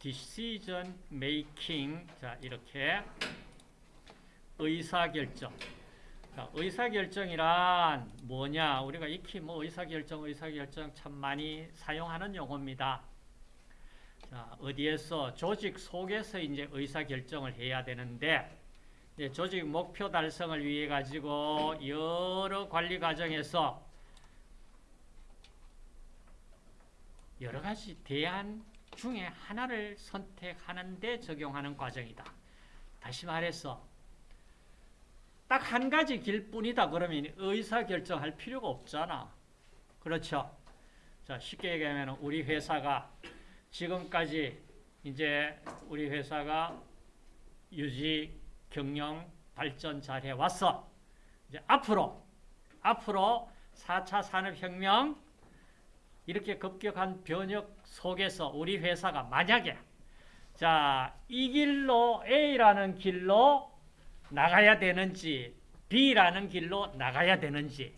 decision making. 자 이렇게. 의사결정. 자, 의사결정이란 뭐냐? 우리가 익히 뭐 의사결정 의사결정 참 많이 사용하는 용어입니다. 자, 어디에서? 조직 속에서 이제 의사결정을 해야 되는데 조직 목표 달성을 위해 가지고 여러 관리 과정에서 여러 가지 대안 중에 하나를 선택하는데 적용하는 과정이다. 다시 말해서 딱 한 가지 길뿐이다 그러면 의사결정할 필요가 없잖아. 그렇죠? 자, 쉽게 얘기하면 우리 회사가 지금까지 이제 우리 회사가 유지, 경영, 발전 잘 해왔어. 이제 앞으로, 앞으로 4차 산업혁명 이렇게 급격한 변혁 속에서 우리 회사가 만약에 자, 이 길로 A라는 길로 나가야 되는지 B라는 길로 나가야 되는지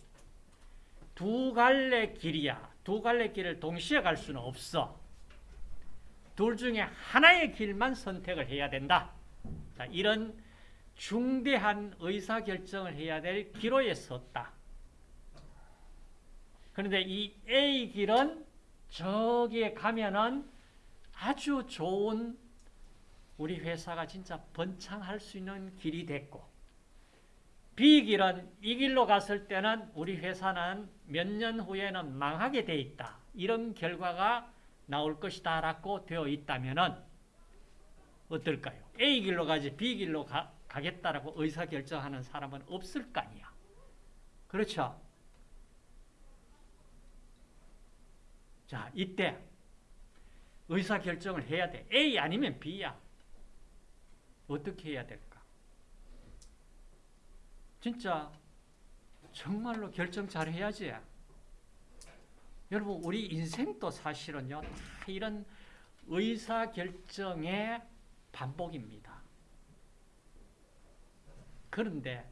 두 갈래 길이야. 두 갈래 길을 동시에 갈 수는 없어. 둘 중에 하나의 길만 선택을 해야 된다. 자, 이런 중대한 의사결정을 해야 될 기로에 섰다. 그런데 이 A 길은 저기에 가면은 아주 좋은 우리 회사가 진짜 번창할 수 있는 길이 됐고 B 길은 이 길로 갔을 때는 우리 회사는 몇 년 후에는 망하게 돼 있다. 이런 결과가 나올 것이다 라고 되어 있다면 어떨까요? A 길로 가지 B 길로 가, 가겠다라고 의사결정하는 사람은 없을 거 아니야. 그렇죠? 자, 이때 의사결정을 해야 돼. A 아니면 B야. 어떻게 해야 될까? 진짜 정말로 결정 잘 해야지. 여러분 우리 인생도 사실은요. 다 이런 의사결정의 반복입니다. 그런데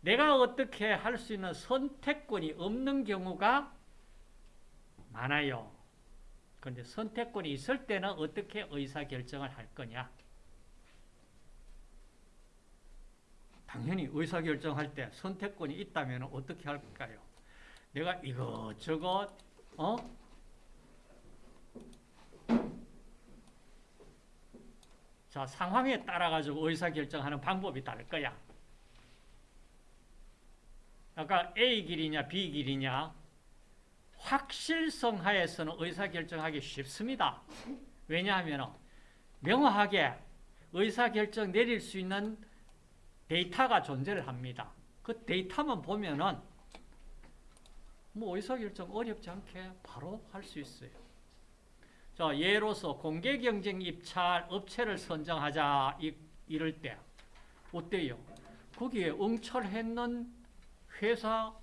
내가 어떻게 할 수 있는 선택권이 없는 경우가 많아요. 그런데 선택권이 있을 때는 어떻게 의사결정을 할 거냐? 당연히 의사결정할 때 선택권이 있다면 어떻게 할까요? 내가 이것저것 어? 자, 상황에 따라 가지고 의사결정하는 방법이 다를 거야. 아까 A 길이냐 B 길이냐 확실성 하에서는 의사결정하기 쉽습니다. 왜냐하면 명확하게 의사결정 내릴 수 있는 데이터가 존재를 합니다. 그 데이터만 보면은 뭐 의사결정 어렵지 않게 바로 할 수 있어요. 자, 예로서 공개 경쟁 입찰 업체를 선정하자 이, 이럴 때 어때요? 거기에 응찰했는 회사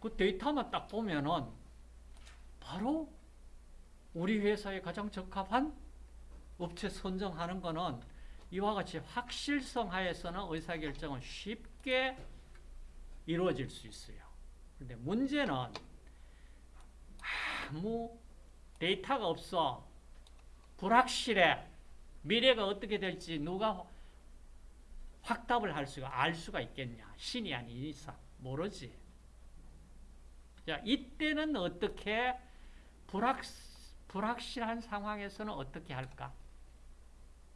그 데이터만 딱 보면은 바로 우리 회사에 가장 적합한 업체 선정하는 거는 이와 같이 확실성 하에서는 의사결정은 쉽게 이루어질 수 있어요. 그런데 문제는 아무 데이터가 없어. 불확실해. 미래가 어떻게 될지 누가 확답을 할 수가, 알 수가 있겠냐. 신이 아닌 이상. 모르지. 자, 이때는 어떻게 불확, 불확실한 상황에서는 어떻게 할까?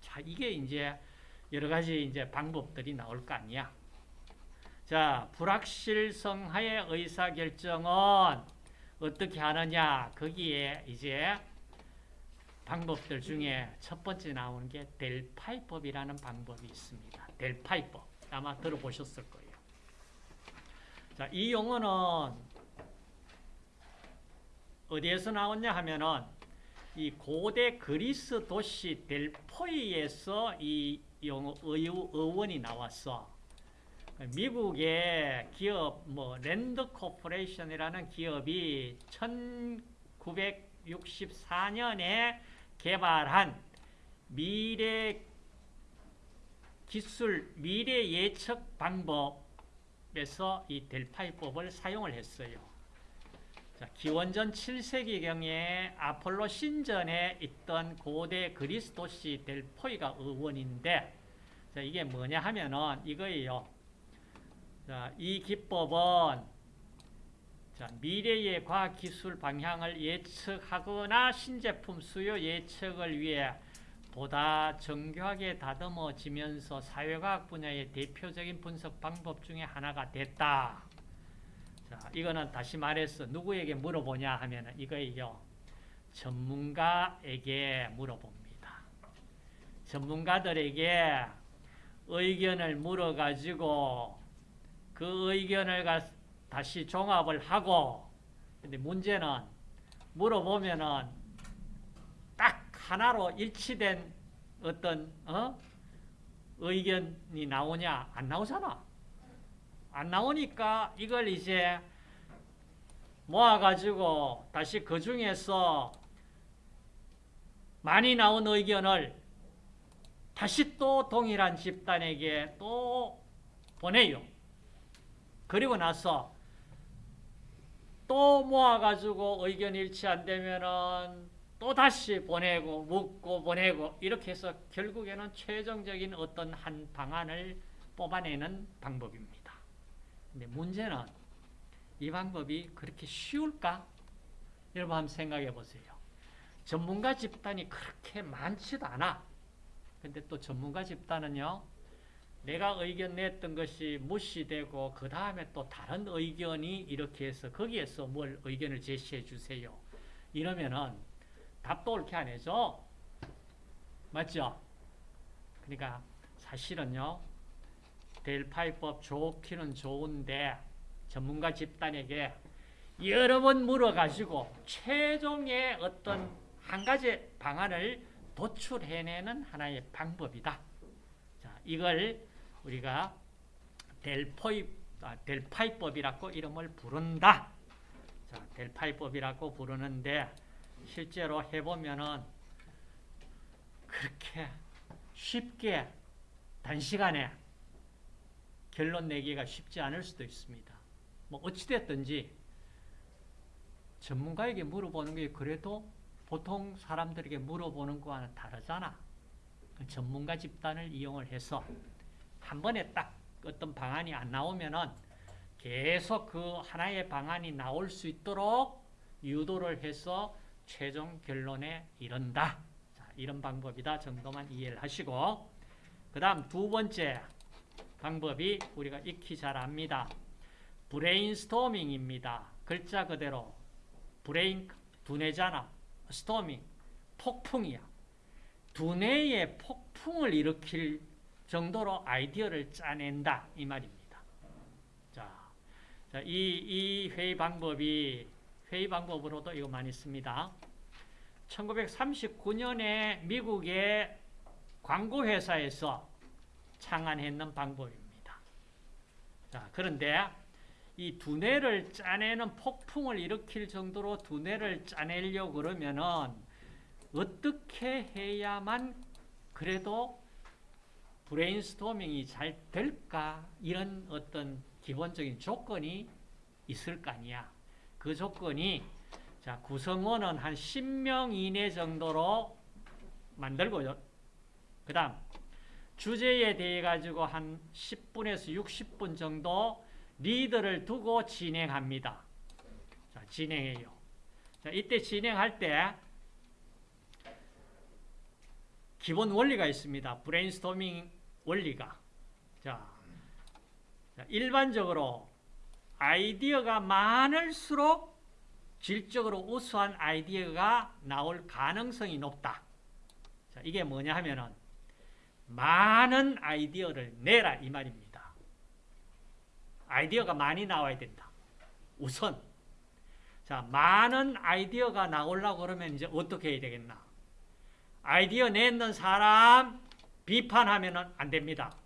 자, 이게 이제 여러 가지 이제 방법들이 나올 거 아니야. 자, 불확실성 하의 의사결정은 어떻게 하느냐? 거기에 이제 방법들 중에 첫 번째 나오는 게 델파이법이라는 방법이 있습니다. 델파이법. 아마 들어보셨을 거예요. 자, 이 용어는 어디에서 나왔냐 하면은 이 고대 그리스 도시 델포이에서 이 용어 어원이 나왔어. 미국의 기업 뭐 랜드 코퍼레이션이라는 기업이 1964년에 개발한 미래 기술 미래 예측 방법에서 이 델파이법을 사용을 했어요. 기원전 7세기경에 아폴로 신전에 있던 고대 그리스도시 델포이가 의원인데 자, 이게 뭐냐 하면은 이거예요. 자, 이 기법은 자, 미래의 과학기술 방향을 예측하거나 신제품 수요 예측을 위해 보다 정교하게 다듬어지면서 사회과학 분야의 대표적인 분석 방법 중에 하나가 됐다. 자, 이거는 다시 말해서 누구에게 물어보냐 하면 이거예요. 전문가에게 물어봅니다. 전문가들에게 의견을 물어가지고 그 의견을 다시 종합을 하고 근데 문제는 물어보면은 딱 하나로 일치된 어떤 어? 의견이 나오냐 안 나오잖아 안 나오니까 이걸 이제 모아가지고 다시 그 중에서 많이 나온 의견을 다시 또 동일한 집단에게 또 보내요. 그리고 나서 또 모아가지고 의견 일치 안 되면은 또 다시 보내고 묻고 보내고 이렇게 해서 결국에는 최종적인 어떤 한 방안을 뽑아내는 방법입니다. 근데 문제는 이 방법이 그렇게 쉬울까? 여러분 한번 생각해 보세요. 전문가 집단이 그렇게 많지도 않아. 근데 또 전문가 집단은요. 내가 의견 냈던 것이 무시되고 그 다음에 또 다른 의견이 이렇게 해서 거기에서 뭘 의견을 제시해 주세요. 이러면은 답도 옳게 안 해줘. 맞죠? 그러니까 사실은요. 델파이법 좋기는 좋은데 전문가 집단에게 여러 번 물어가지고 최종의 어떤 한 가지 방안을 도출해내는 하나의 방법이다. 자, 이걸 우리가 델포이, 아, 델파이법이라고 이름을 부른다. 자, 델파이법이라고 부르는데 실제로 해보면은 그렇게 쉽게 단시간에 결론 내기가 쉽지 않을 수도 있습니다. 뭐 어찌됐든지 전문가에게 물어보는 게 그래도 보통 사람들에게 물어보는 거와는 다르잖아. 전문가 집단을 이용을 해서 한 번에 딱 어떤 방안이 안 나오면은 계속 그 하나의 방안이 나올 수 있도록 유도를 해서 최종 결론에 이른다. 자, 이런 방법이다 정도만 이해를 하시고 그 다음 두 번째 방법이 우리가 익히 잘 압니다. 브레인스토밍입니다. 글자 그대로 브레인 두뇌잖아. storming 폭풍이야. 두뇌의 폭풍을 일으킬 정도로 아이디어를 짜낸다 이 말입니다. 자, 자, 이, 이 회의 방법이 회의 방법으로도 이거 많이 씁니다. 1939년에 미국의 광고 회사에서 창안했는 방법입니다. 자, 그런데 이 두뇌를 짜내는 폭풍을 일으킬 정도로 두뇌를 짜내려고 그러면은 어떻게 해야만 그래도 브레인스토밍이 잘 될까? 이런 어떤 기본적인 조건이 있을 거 아니야. 그 조건이 자, 구성원은 한 10명 이내 정도로 만들고요. 그 다음 주제에 대해 가지고 한 10분에서 60분 정도 리더를 두고 진행합니다. 자, 진행해요. 자, 이때 진행할 때 기본 원리가 있습니다. 브레인스토밍 원리가. 자, 자, 일반적으로 아이디어가 많을수록 질적으로 우수한 아이디어가 나올 가능성이 높다. 자, 이게 뭐냐 하면은 많은 아이디어를 내라 이 말입니다. 아이디어가 많이 나와야 된다. 우선 자 많은 아이디어가 나오려고 그러면 이제 어떻게 해야 되겠나? 아이디어 냈는 사람 비판하면 안 됩니다.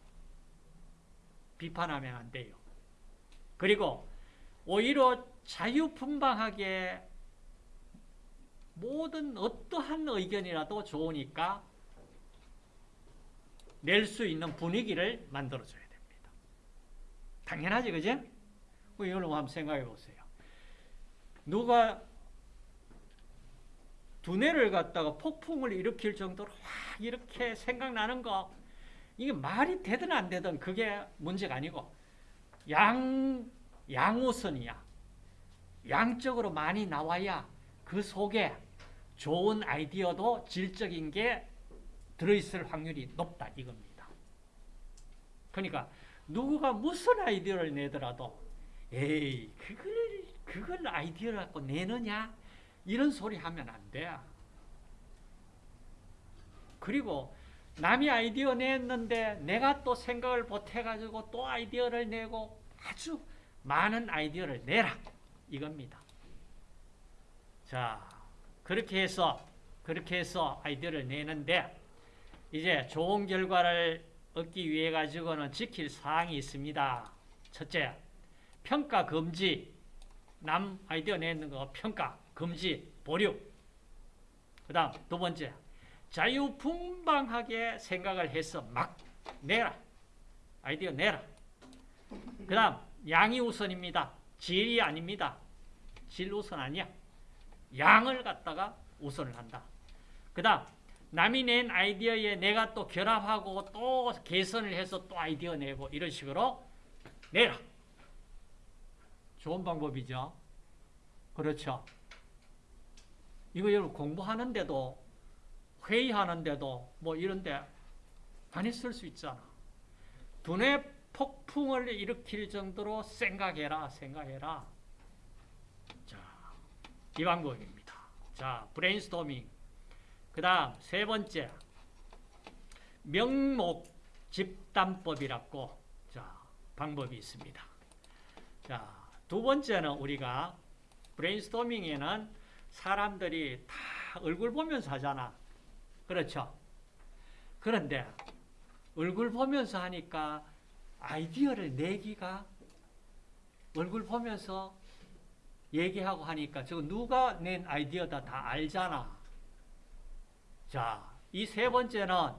비판하면 안 돼요. 그리고 오히려 자유분방하게 모든 어떠한 의견이라도 좋으니까 낼 수 있는 분위기를 만들어줘야 됩니다. 당연하지, 그지? 이걸로 한번 생각해 보세요. 누가 두뇌를 갖다가 폭풍을 일으킬 정도로 확 이렇게 생각나는 거 이게 말이 되든 안 되든 그게 문제가 아니고 양 양우선이야. 양적으로 많이 나와야 그 속에 좋은 아이디어도 질적인 게 들어있을 확률이 높다 이겁니다. 그러니까 누구가 무슨 아이디어를 내더라도 에이 그걸 그걸 아이디어를 갖고 내느냐 이런 소리 하면 안 돼. 그리고 남이 아이디어 냈는데 내가 또 생각을 보태가지고 또 아이디어를 내고 아주 많은 아이디어를 내라 이겁니다. 자 그렇게 해서 그렇게 해서 아이디어를 내는데 이제 좋은 결과를 얻기 위해 가지고는 지킬 사항이 있습니다. 첫째, 평가 금지. 남 아이디어 내는 거 평가 금지 보류. 그 다음 두 번째, 자유분방하게 생각을 해서 막 내라. 아이디어 내라. 그 다음 양이 우선입니다. 질이 아닙니다. 질 우선 아니야. 양을 갖다가 우선을 한다. 그 다음 남이 낸 아이디어에 내가 또 결합하고 또 개선을 해서 또 아이디어 내고 이런 식으로 내라. 좋은 방법이죠. 그렇죠. 이거 여러분 공부하는데도 회의하는데도 뭐 이런데 많이 쓸 수 있잖아. 두뇌 폭풍을 일으킬 정도로 생각해라, 생각해라. 자, 이 방법입니다. 자, 브레인스토밍. 그 다음 세 번째 명목 집단법이라고 자 방법이 있습니다. 자 두 번째는 우리가 브레인스토밍에는 사람들이 다 얼굴 보면서 하잖아. 그렇죠? 그런데 얼굴 보면서 하니까 아이디어를 내기가 얼굴 보면서 얘기하고 하니까 저 누가 낸 아이디어다 다 알잖아. 자, 이 세 번째는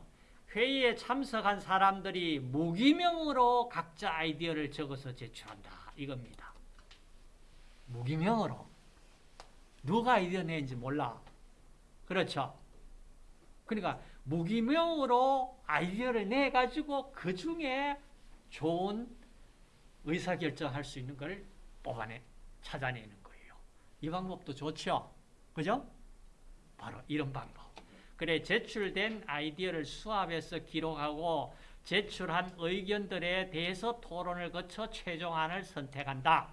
회의에 참석한 사람들이 무기명으로 각자 아이디어를 적어서 제출한다. 이겁니다. 무기명으로. 누가 아이디어 낸지 몰라. 그렇죠? 그러니까 무기명으로 아이디어를 내가지고 그 중에 좋은 의사결정할 수 있는 걸 뽑아내, 찾아내는 거예요. 이 방법도 좋죠? 그죠? 바로 이런 방법. 그래 제출된 아이디어를 수합해서 기록하고 제출한 의견들에 대해서 토론을 거쳐 최종안을 선택한다.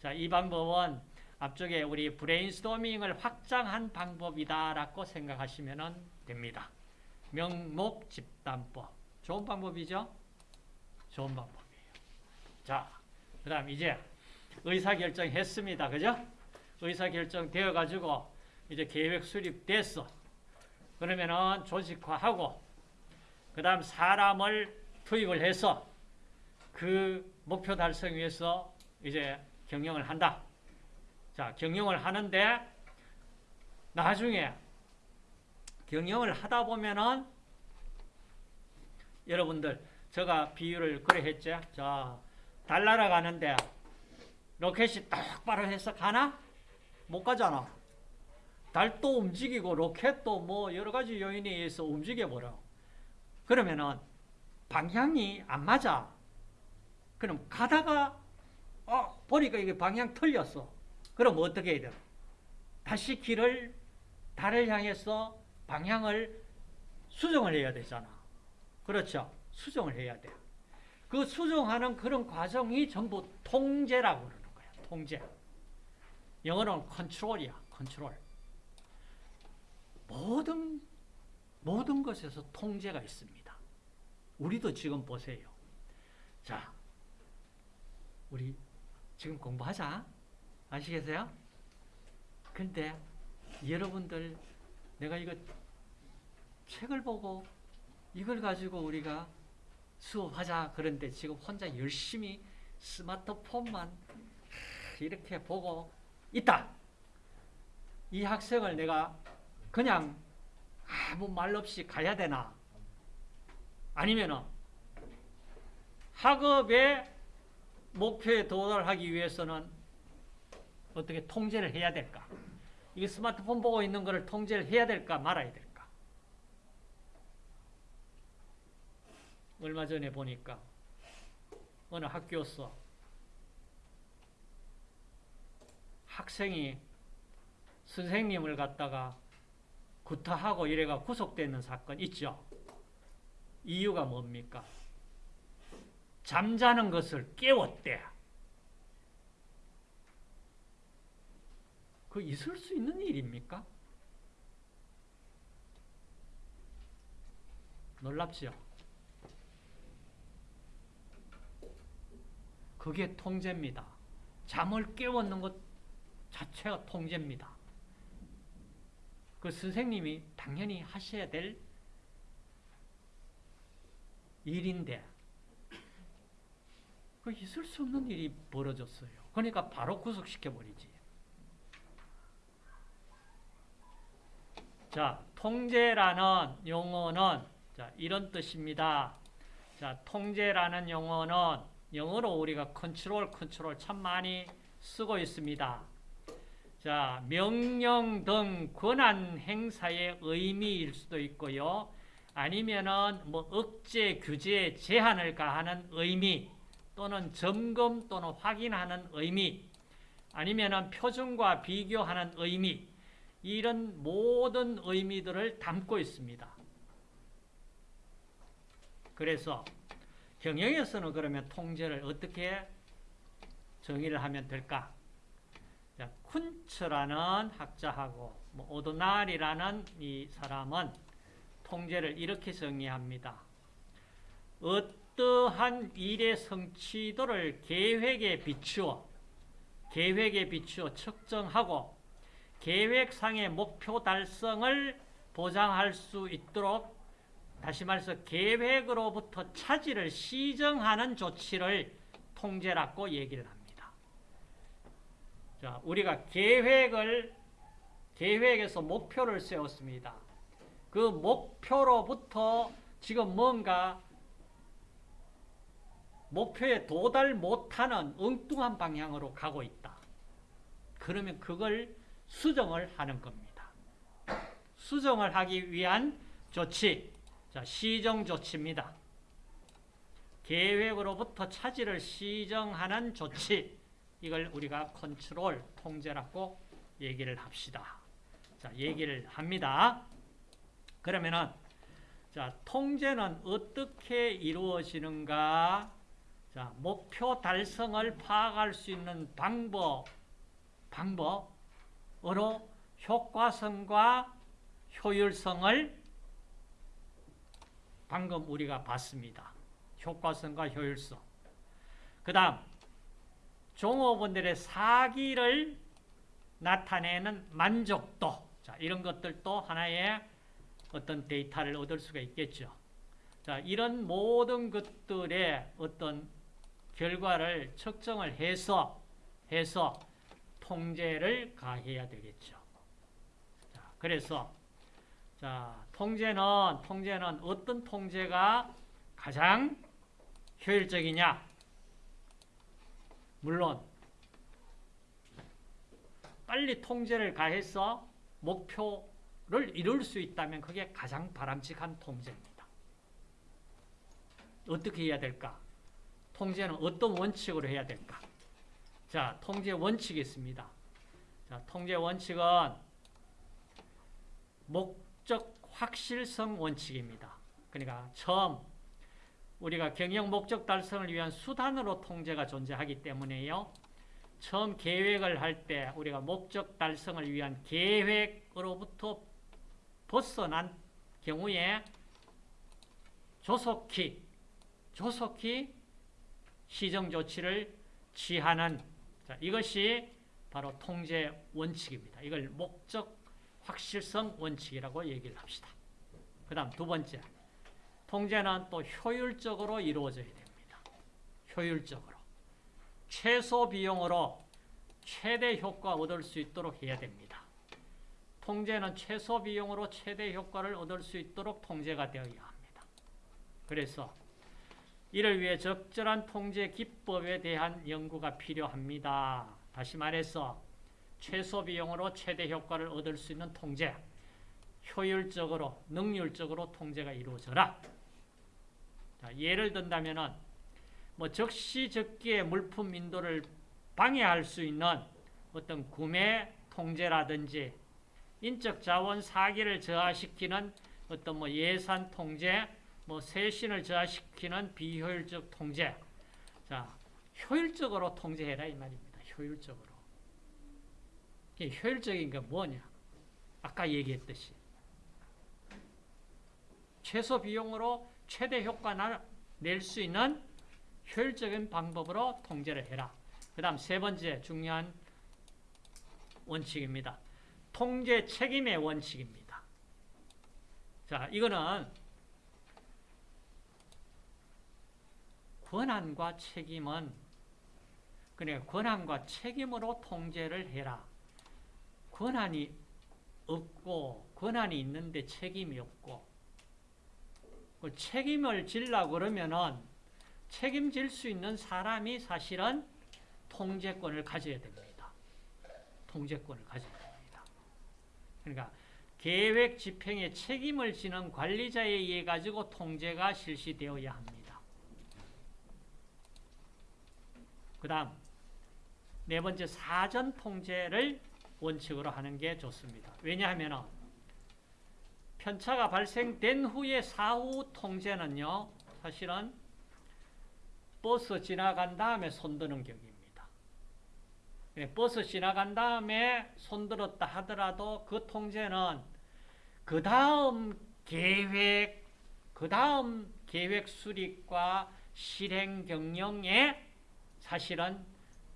자, 이 방법은 앞쪽에 우리 브레인스토밍을 확장한 방법이다라고 생각하시면 됩니다. 명목 집단법. 좋은 방법이죠? 좋은 방법이에요. 자, 그 다음 이제 의사결정 했습니다. 그죠? 의사결정 되어가지고 이제 계획 수립됐어. 그러면은 조직화하고 그 다음 사람을 투입을 해서 그 목표 달성 위해서 이제 경영을 한다. 자, 경영을 하는데 나중에 경영을 하다 보면은 여러분들 제가 비유를 그래 했죠. 자, 달 날아가는데 로켓이 똑바로 해서 가나? 못 가잖아. 달도 움직이고 로켓도 뭐 여러 가지 요인에 의해서 움직여 버려. 그러면은 방향이 안 맞아. 그럼 가다가 어 보니까 이게 방향 틀렸어. 그럼 어떻게 해야 돼? 다시 길을 달을 향해서 방향을 수정을 해야 되잖아. 그렇죠? 수정을 해야 돼. 그 수정하는 그런 과정이 전부 통제라고 그러는 거야. 통제. 영어로는 컨트롤이야. 컨트롤. 모든 모든 것에서 통제가 있습니다. 우리도 지금 보세요. 자, 우리 지금 공부하자. 아시겠어요? 근데 여러분들 내가 이거 책을 보고 이걸 가지고 우리가 수업하자 그런데 지금 혼자 열심히 스마트폰만 이렇게 보고 있다. 이 학생을 내가 그냥 아무 말 없이 가야 되나? 아니면은 학업의 목표에 도달하기 위해서는 어떻게 통제를 해야 될까? 이게 스마트폰 보고 있는 거를 통제를 해야 될까 말아야 될까? 얼마 전에 보니까 어느 학교에서 학생이 선생님을 갖다가 구타하고 이래가 구속되는 사건 있죠. 이유가 뭡니까? 잠자는 것을 깨웠대. 그 있을 수 있는 일입니까? 놀랍죠? 그게 통제입니다. 잠을 깨웠는 것 자체가 통제입니다. 그 선생님이 당연히 하셔야 될 일인데 그 있을 수 없는 일이 벌어졌어요. 그러니까 바로 구속시켜 버리지. 자, 통제라는 용어는 자, 이런 뜻입니다. 자, 통제라는 용어는 영어로 우리가 컨트롤, 컨트롤 참 많이 쓰고 있습니다. 자, 명령 등 권한 행사의 의미일 수도 있고요. 아니면은 뭐 억제, 규제, 제한을 가하는 의미 또는 점검 또는 확인하는 의미 아니면은 표준과 비교하는 의미 이런 모든 의미들을 담고 있습니다. 그래서 경영에서는 그러면 통제를 어떻게 정의를 하면 될까? 자, 쿤츠라는 학자하고 뭐 오도날이라는 이 사람은 통제를 이렇게 정의합니다. 어떠한 일의 성취도를 계획에 비추어 계획에 비추어 측정하고 계획상의 목표 달성을 보장할 수 있도록 다시 말해서 계획으로부터 차질을 시정하는 조치를 통제라고 얘기를 합니다. 자, 우리가 계획을 계획에서 목표를 세웠습니다. 그 목표로부터 지금 뭔가 목표에 도달 못하는 엉뚱한 방향으로 가고 있다. 그러면 그걸 수정을 하는 겁니다. 수정을 하기 위한 조치, 자, 시정 조치입니다. 계획으로부터 차질을 시정하는 조치, 이걸 우리가 컨트롤, 통제라고 얘기를 합시다. 자, 얘기를 합니다. 그러면은, 자, 통제는 어떻게 이루어지는가? 자, 목표 달성을 파악할 수 있는 방법, 방법으로 효과성과 효율성을 방금 우리가 봤습니다. 효과성과 효율성. 그 다음, 종업원들의 사기를 나타내는 만족도. 자, 이런 것들도 하나의 어떤 데이터를 얻을 수가 있겠죠. 자, 이런 모든 것들의 어떤 결과를 측정을 해서, 해서 통제를 가해야 되겠죠. 자, 그래서, 자, 통제는, 통제는 어떤 통제가 가장 효율적이냐? 물론, 빨리 통제를 가해서 목표를 이룰 수 있다면 그게 가장 바람직한 통제입니다. 어떻게 해야 될까? 통제는 어떤 원칙으로 해야 될까? 자, 통제 원칙이 있습니다. 자, 통제 원칙은 목적 확실성 원칙입니다. 그러니까 처음 우리가 경영 목적 달성을 위한 수단으로 통제가 존재하기 때문에요. 처음 계획을 할 때 우리가 목적 달성을 위한 계획으로부터 벗어난 경우에 조속히 조속히 시정 조치를 취하는 자, 이것이 바로 통제 원칙입니다. 이걸 목적 확실성 원칙이라고 얘기를 합시다. 그 다음 두 번째 통제는 또 효율적으로 이루어져야 됩니다. 효율적으로 최소 비용으로 최대 효과 얻을 수 있도록 해야 됩니다. 통제는 최소 비용으로 최대 효과를 얻을 수 있도록 통제가 되어야 합니다. 그래서 이를 위해 적절한 통제 기법에 대한 연구가 필요합니다. 다시 말해서 최소 비용으로 최대 효과를 얻을 수 있는 통제, 효율적으로, 능률적으로 통제가 이루어져라. 자, 예를 든다면은 뭐 적시적기의 물품 인도를 방해할 수 있는 어떤 구매 통제라든지 인적 자원 사기를 저하시키는 어떤 뭐 예산 통제, 뭐 세신을 저하시키는 비효율적 통제. 자, 효율적으로 통제해라 이 말입니다. 효율적으로. 이게 효율적인 게 뭐냐? 아까 얘기했듯이 최소 비용으로 최대 효과 낼수 있는 효율적인 방법으로 통제를 해라. 그 다음 세 번째 중요한 원칙입니다. 통제 책임의 원칙입니다. 자, 이거는 권한과 책임은 그래 권한과 책임으로 통제를 해라. 권한이 없고 권한이 있는데 책임이 없고 그 책임을 질라 그러면은 책임질 수 있는 사람이 사실은 통제권을 가져야 됩니다. 통제권을 가져야 됩니다. 그러니까 계획 집행에 책임을 지는 관리자에 의해 가지고 통제가 실시되어야 합니다. 그 다음 네 번째 사전 통제를 원칙으로 하는 게 좋습니다. 왜냐하면 편차가 발생된 후에 사후 통제는요. 사실은 버스 지나간 다음에 손드는 격입니다. 버스 지나간 다음에 손들었다 하더라도 그 통제는 그 다음 계획, 그 다음 계획 수립과 실행 경영에 사실은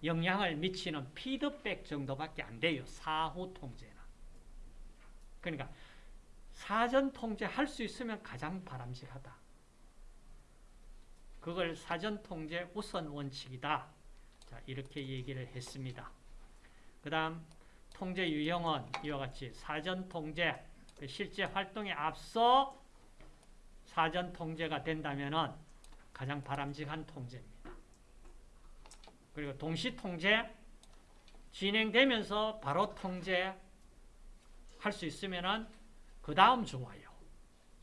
영향을 미치는 피드백 정도밖에 안 돼요. 사후 통제는. 그러니까 사전 통제할 수 있으면 가장 바람직하다. 그걸 사전 통제 우선 원칙이다. 자, 이렇게 얘기를 했습니다. 그 다음 통제 유형은 이와 같이 사전 통제, 그 실제 활동에 앞서 사전 통제가 된다면 가장 바람직한 통제입니다. 그리고 동시 통제 진행되면서 바로 통제 할 수 있으면은 그 다음 좋아요.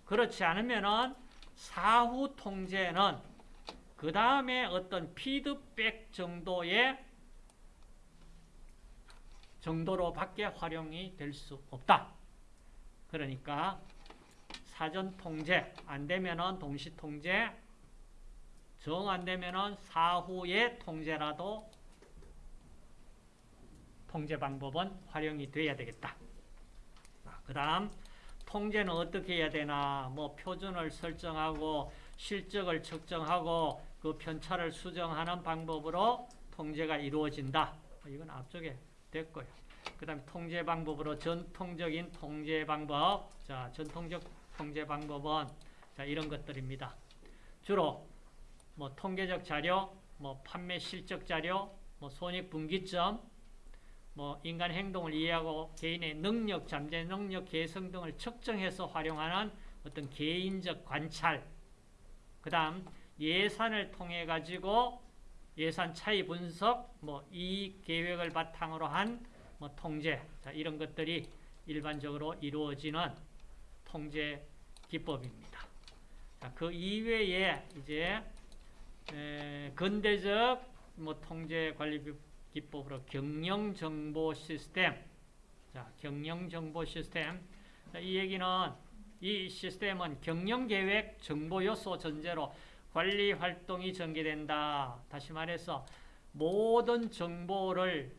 그렇지 않으면은 사후 통제는 그 다음에 어떤 피드백 정도의 정도로 밖에 활용이 될 수 없다. 그러니까 사전 통제 안 되면은 동시 통제 정 안 되면은 사후의 통제라도 통제 방법은 활용이 돼야 되겠다. 그 다음 통제는 어떻게 해야 되나 뭐 표준을 설정하고 실적을 측정하고 그 편차를 수정하는 방법으로 통제가 이루어진다. 이건 앞쪽에 됐고요. 그 다음 통제 방법으로 전통적인 통제 방법. 자, 전통적 통제 방법은 자, 이런 것들입니다. 주로 뭐 통계적 자료, 뭐 판매 실적 자료, 뭐 손익 분기점, 뭐 인간 행동을 이해하고 개인의 능력, 잠재 능력 개성 등을 측정해서 활용하는 어떤 개인적 관찰. 그 다음 예산을 통해 가지고 예산 차이 분석, 뭐 이 계획을 바탕으로 한 뭐 통제, 자, 이런 것들이 일반적으로 이루어지는 통제 기법입니다. 자, 그 이외에 이제 에, 근대적 뭐 통제 관리 기법으로 경영 정보 시스템, 자, 경영 정보 시스템. 자, 이 얘기는 이 시스템은 경영 계획 정보 요소 전제로 관리 활동이 전개된다. 다시 말해서 모든 정보를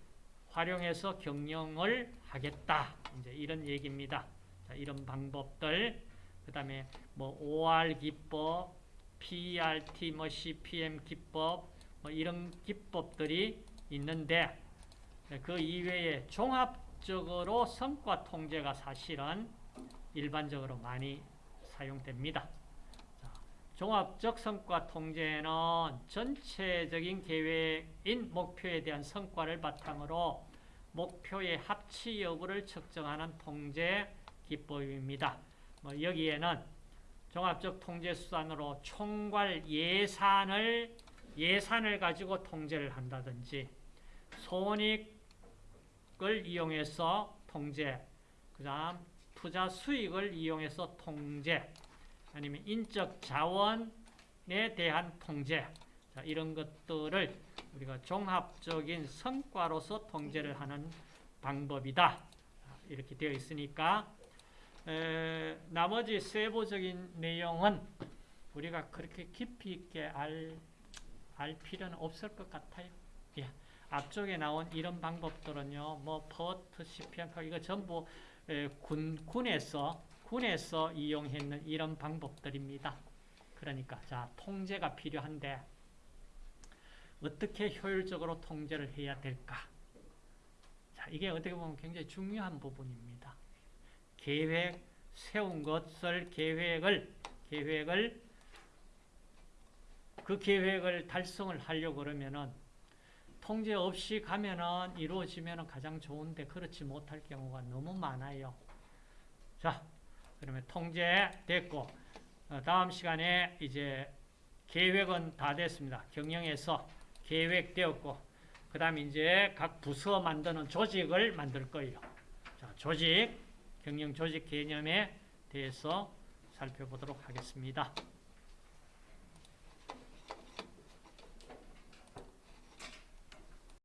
활용해서 경영을 하겠다. 이제 이런 얘기입니다. 자, 이런 방법들. 그 다음에 뭐 OR 기법, PRT, 뭐 CPM 기법, 뭐 이런 기법들이 있는데 그 이외에 종합적으로 성과 통제가 사실은 일반적으로 많이 사용됩니다. 종합적 성과 통제는 전체적인 계획인 목표에 대한 성과를 바탕으로 목표의 합치 여부를 측정하는 통제 기법입니다. 뭐 여기에는 종합적 통제 수단으로 총괄 예산을 예산을 가지고 통제를 한다든지 손익 수익을 이용해서 통제, 그 다음 투자 수익을 이용해서 통제, 아니면 인적 자원에 대한 통제, 자, 이런 것들을 우리가 종합적인 성과로서 통제를 하는 방법이다. 자, 이렇게 되어 있으니까 에, 나머지 세부적인 내용은 우리가 그렇게 깊이 있게 알, 알 필요는 없을 것 같아요. 예. 앞쪽에 나온 이런 방법들은요, 뭐 퍼트, 시피안카 이거 전부 에, 군 군에서 군에서 이용했는 이런 방법들입니다. 그러니까 자 통제가 필요한데 어떻게 효율적으로 통제를 해야 될까? 자 이게 어떻게 보면 굉장히 중요한 부분입니다. 계획 세운 것을 계획을 계획을 그 계획을 달성을 하려고 그러면은 통제 없이 가면은 이루어지면은 가장 좋은데 그렇지 못할 경우가 너무 많아요. 자, 그러면 통제 됐고 어, 다음 시간에 이제 계획은 다 됐습니다. 경영에서 계획되었고 그 다음 이제 각 부서 만드는 조직을 만들 거예요. 자, 조직, 경영 조직 개념에 대해서 살펴보도록 하겠습니다.